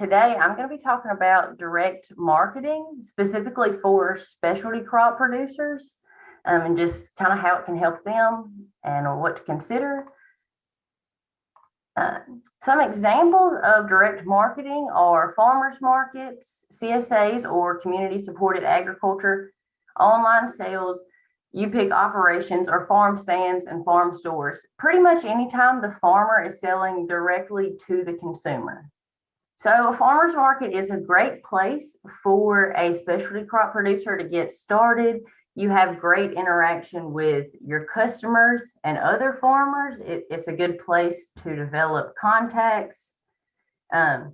today I'm going to be talking about direct marketing specifically for specialty crop producers um, and just kind of how it can help them and what to consider. Uh, some examples of direct marketing are farmers markets, CSAs or community supported agriculture, online sales, U-pick operations or farm stands and farm stores. Pretty much anytime the farmer is selling directly to the consumer. So a farmer's market is a great place for a specialty crop producer to get started. You have great interaction with your customers and other farmers. It, it's a good place to develop contacts um,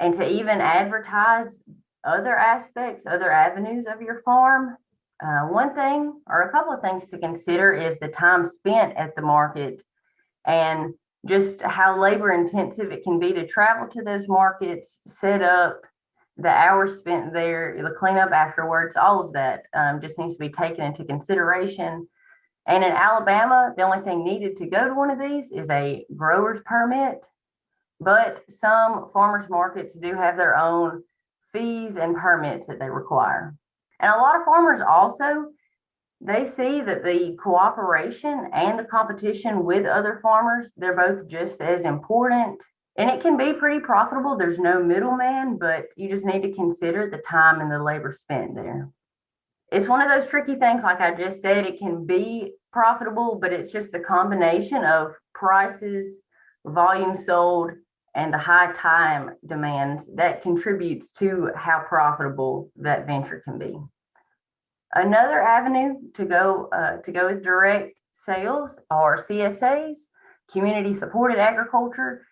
and to even advertise other aspects, other avenues of your farm. Uh, one thing or a couple of things to consider is the time spent at the market and just how labor intensive it can be to travel to those markets, set up, the hours spent there, the cleanup afterwards, all of that um, just needs to be taken into consideration. And in Alabama, the only thing needed to go to one of these is a grower's permit. But some farmers markets do have their own fees and permits that they require. And a lot of farmers also, they see that the cooperation and the competition with other farmers, they're both just as important. And it can be pretty profitable. There's no middleman, but you just need to consider the time and the labor spent there. It's one of those tricky things, like I just said, it can be profitable, but it's just the combination of prices, volume sold, and the high time demands that contributes to how profitable that venture can be. Another avenue to go uh, to go with direct sales are CSAs, community supported agriculture.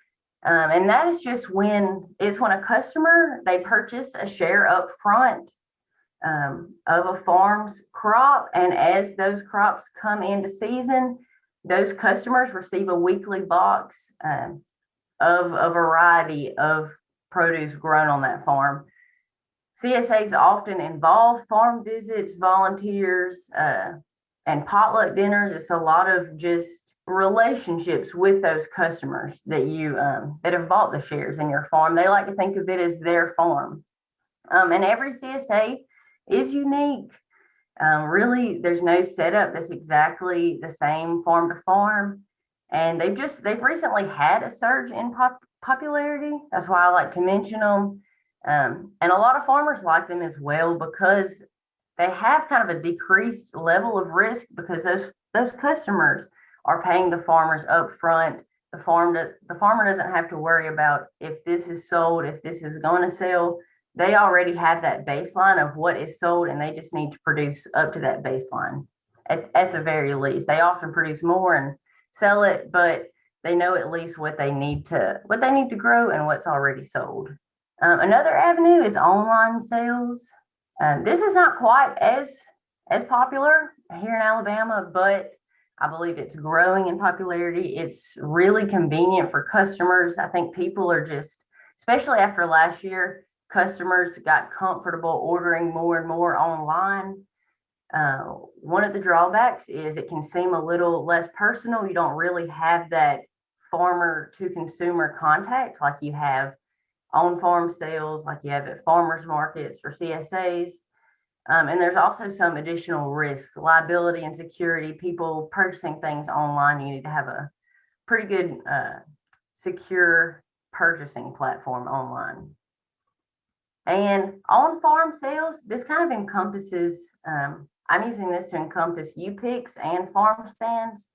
Um, and that is just when it's when a customer they purchase a share up front um, of a farm's crop. And as those crops come into season, those customers receive a weekly box um, of a variety of produce grown on that farm. CSAs often involve farm visits, volunteers, uh, and potluck dinners. It's a lot of just relationships with those customers that you um, that have bought the shares in your farm. They like to think of it as their farm. Um, and every CSA is unique. Um, really, there's no setup that's exactly the same farm to farm. And they've just they've recently had a surge in pop popularity. That's why I like to mention them. Um, and a lot of farmers like them as well because they have kind of a decreased level of risk because those those customers are paying the farmers up front. The farm the farmer doesn't have to worry about if this is sold, if this is going to sell. They already have that baseline of what is sold and they just need to produce up to that baseline at, at the very least. They often produce more and sell it, but they know at least what they need to what they need to grow and what's already sold. Um, another avenue is online sales. Um, this is not quite as as popular here in Alabama, but I believe it's growing in popularity. It's really convenient for customers. I think people are just, especially after last year, customers got comfortable ordering more and more online. Uh, one of the drawbacks is it can seem a little less personal. You don't really have that farmer to consumer contact like you have on farm sales like you have at farmers markets or CSAs. Um, and there's also some additional risk, liability and security. People purchasing things online, you need to have a pretty good uh, secure purchasing platform online. And on farm sales, this kind of encompasses, um, I'm using this to encompass U-Picks and farm stands,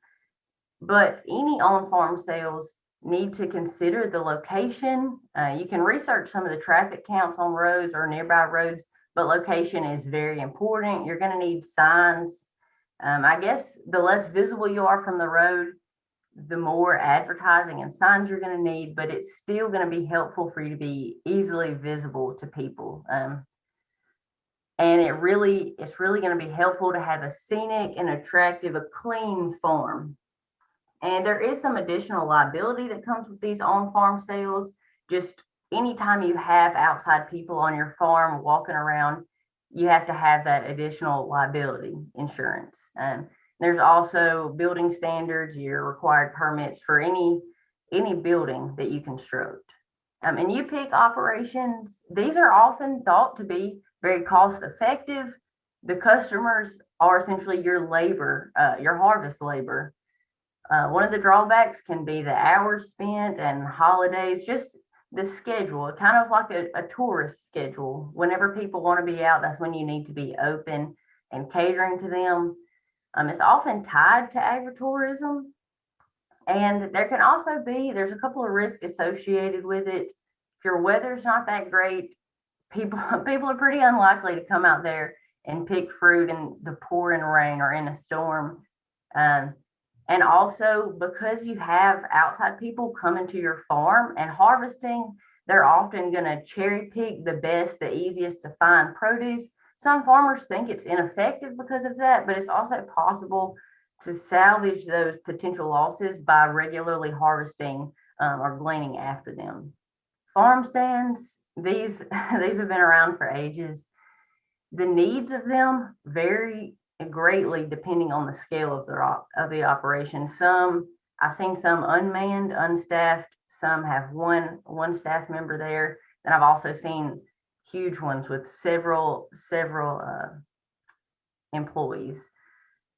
but any on farm sales need to consider the location. Uh, you can research some of the traffic counts on roads or nearby roads, but location is very important. You're going to need signs. Um, I guess the less visible you are from the road, the more advertising and signs you're going to need, but it's still going to be helpful for you to be easily visible to people. Um, and it really, it's really going to be helpful to have a scenic and attractive, a clean farm. And there is some additional liability that comes with these on-farm sales. Just anytime you have outside people on your farm walking around, you have to have that additional liability insurance. And there's also building standards, your required permits for any any building that you construct. Um, and U-pick operations, these are often thought to be very cost effective. The customers are essentially your labor, uh, your harvest labor. Uh, one of the drawbacks can be the hours spent and holidays, just the schedule, kind of like a, a tourist schedule. Whenever people want to be out, that's when you need to be open and catering to them. Um, it's often tied to agritourism. And there can also be, there's a couple of risks associated with it. If your weather's not that great, people people are pretty unlikely to come out there and pick fruit in the pouring rain or in a storm. Um, and also because you have outside people coming to your farm and harvesting, they're often going to cherry pick the best, the easiest to find produce. Some farmers think it's ineffective because of that, but it's also possible to salvage those potential losses by regularly harvesting um, or gleaning after them. Farm stands, these, these have been around for ages. The needs of them vary greatly depending on the scale of the of the operation. Some I've seen some unmanned, unstaffed. Some have one one staff member there. Then I've also seen huge ones with several several uh, employees.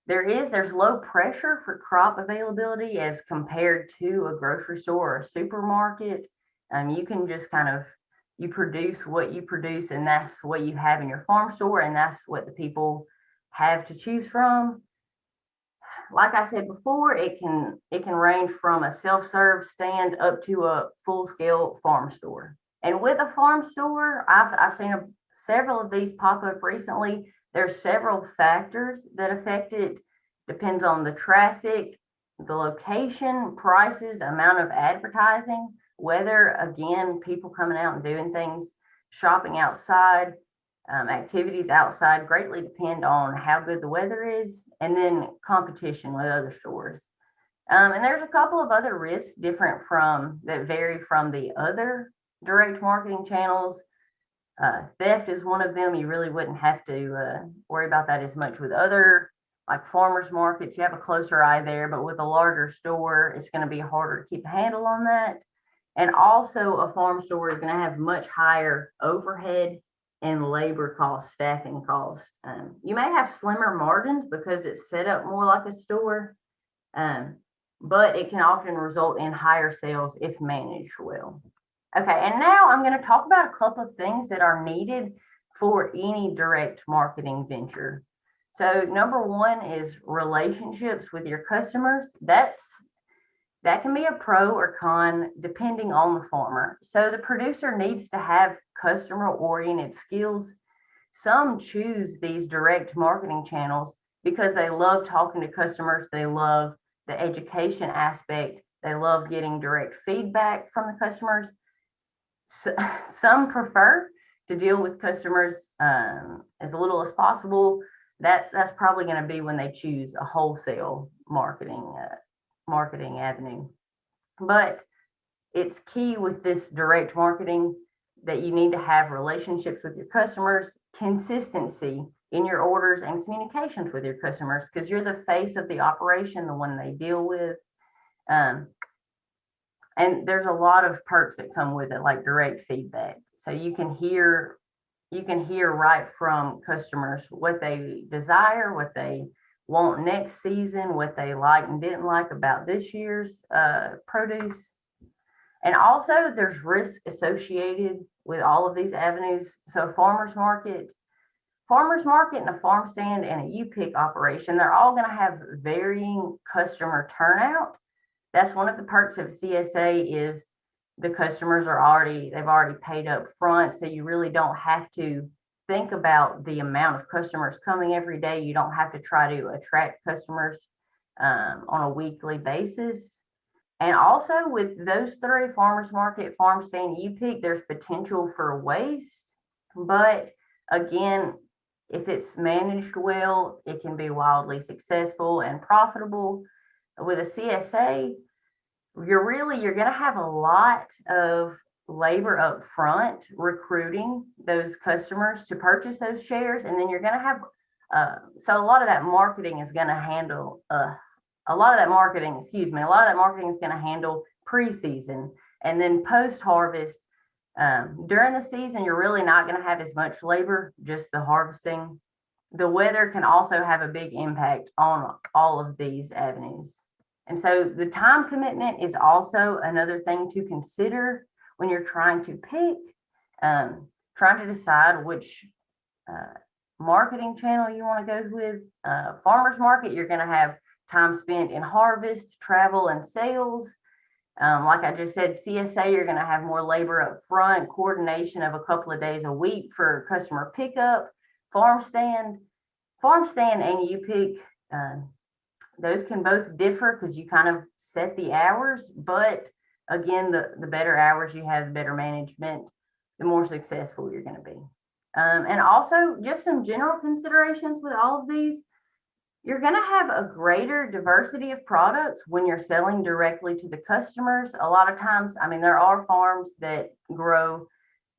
There is there's low pressure for crop availability as compared to a grocery store or a supermarket. Um, you can just kind of you produce what you produce, and that's what you have in your farm store, and that's what the people have to choose from. Like I said before, it can it can range from a self-serve stand up to a full-scale farm store. And with a farm store, I've I've seen a, several of these pop up recently. There's several factors that affect it. Depends on the traffic, the location, prices, amount of advertising, weather, again, people coming out and doing things, shopping outside, um, activities outside greatly depend on how good the weather is and then competition with other stores. Um, and there's a couple of other risks different from that vary from the other direct marketing channels. Uh, theft is one of them. You really wouldn't have to uh, worry about that as much with other like farmers markets. You have a closer eye there, but with a larger store, it's going to be harder to keep a handle on that. And also, a farm store is going to have much higher overhead and labor cost, staffing cost. Um, you may have slimmer margins because it's set up more like a store, um, but it can often result in higher sales if managed well. Okay, and now I'm going to talk about a couple of things that are needed for any direct marketing venture. So number one is relationships with your customers. That's that can be a pro or con depending on the farmer. So the producer needs to have customer oriented skills. Some choose these direct marketing channels because they love talking to customers. They love the education aspect. They love getting direct feedback from the customers. So, some prefer to deal with customers um, as little as possible. That that's probably going to be when they choose a wholesale marketing uh, marketing avenue. But it's key with this direct marketing that you need to have relationships with your customers, consistency in your orders and communications with your customers because you're the face of the operation, the one they deal with. Um, and there's a lot of perks that come with it, like direct feedback. So you can hear you can hear right from customers what they desire, what they want next season, what they like and didn't like about this year's uh, produce. And also there's risk associated with all of these avenues. So farmer's market, farmer's market and a farm stand and a U-pick operation, they're all going to have varying customer turnout. That's one of the perks of CSA is the customers are already, they've already paid up front. So you really don't have to think about the amount of customers coming every day. You don't have to try to attract customers um, on a weekly basis. And also with those three farmers market, farm stand, U-pick, there's potential for waste. But again, if it's managed well, it can be wildly successful and profitable. With a CSA, you're really you're going to have a lot of labor up front recruiting those customers to purchase those shares and then you're going to have uh, so a lot of that marketing is going to handle uh, a lot of that marketing excuse me a lot of that marketing is going to handle preseason and then post harvest Um, during the season, you're really not gonna have as much labor, just the harvesting. The weather can also have a big impact on all of these avenues. And so the time commitment is also another thing to consider when you're trying to pick, um, trying to decide which uh, marketing channel you want to go with. Uh, farmers market, you're going to have time spent in harvest, travel, and sales. Um, like I just said, CSA, you're going to have more labor up front, coordination of a couple of days a week for customer pickup, farm stand, farm stand, and U-pick. Um, those can both differ because you kind of set the hours, but again, the, the better hours you have, the better management, the more successful you're going to be. Um, and also just some general considerations with all of these. You're going to have a greater diversity of products when you're selling directly to the customers. A lot of times, I mean, there are farms that grow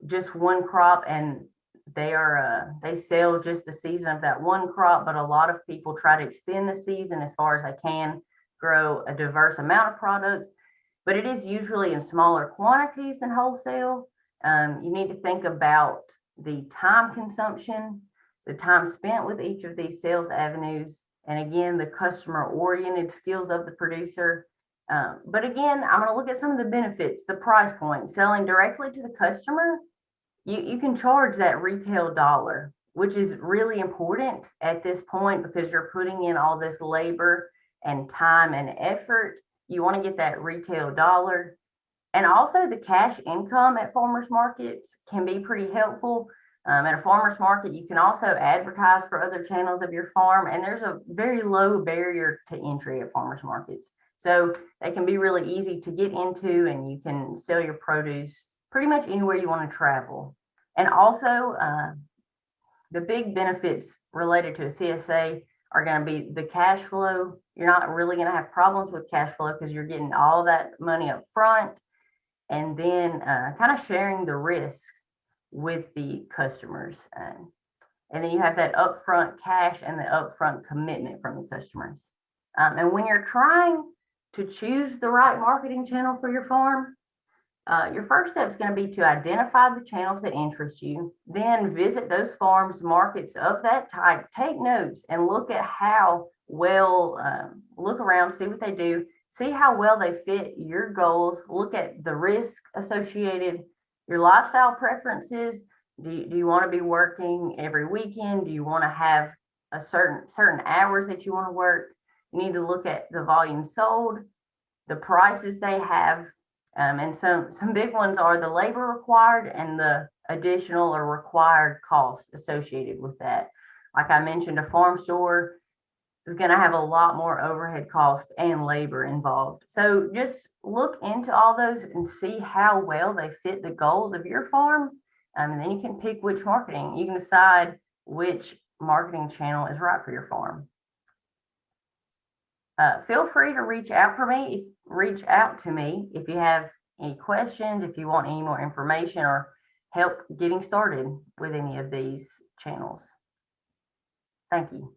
just one crop and they are uh, they sell just the season of that one crop, but a lot of people try to extend the season as far as they can, grow a diverse amount of products, but it is usually in smaller quantities than wholesale. Um, you need to think about the time consumption, the time spent with each of these sales avenues, and again, the customer oriented skills of the producer. Um, but again, I'm going to look at some of the benefits, the price point, selling directly to the customer. You, you can charge that retail dollar, which is really important at this point because you're putting in all this labor and time and effort. You want to get that retail dollar. And also the cash income at farmers markets can be pretty helpful. Um, at a farmer's market, you can also advertise for other channels of your farm, and there's a very low barrier to entry at farmers markets. So they can be really easy to get into, and you can sell your produce pretty much anywhere you want to travel. And also, uh, the big benefits related to a CSA are going to be the cash flow. You're not really going to have problems with cash flow because you're getting all that money up front and then uh, kind of sharing the risk with the customers. Um, and then you have that upfront cash and the upfront commitment from the customers. Um, and when you're trying to choose the right marketing channel for your farm, uh, your first step is going to be to identify the channels that interest you, then visit those farms, markets of that type, take notes and look at how well, um, look around, see what they do, see how well they fit your goals, look at the risk associated, your lifestyle preferences. Do you, do you want to be working every weekend? Do you want to have a certain certain hours that you want to work? You need to look at the volume sold, the prices they have, um, and some some big ones are the labor required and the additional or required costs associated with that. Like I mentioned, a farm store is going to have a lot more overhead costs and labor involved. So just look into all those and see how well they fit the goals of your farm. Um, and then you can pick which marketing. You can decide which marketing channel is right for your farm. Uh, feel free to reach out for me, if, reach out to me if you have any questions, if you want any more information or help getting started with any of these channels. Thank you.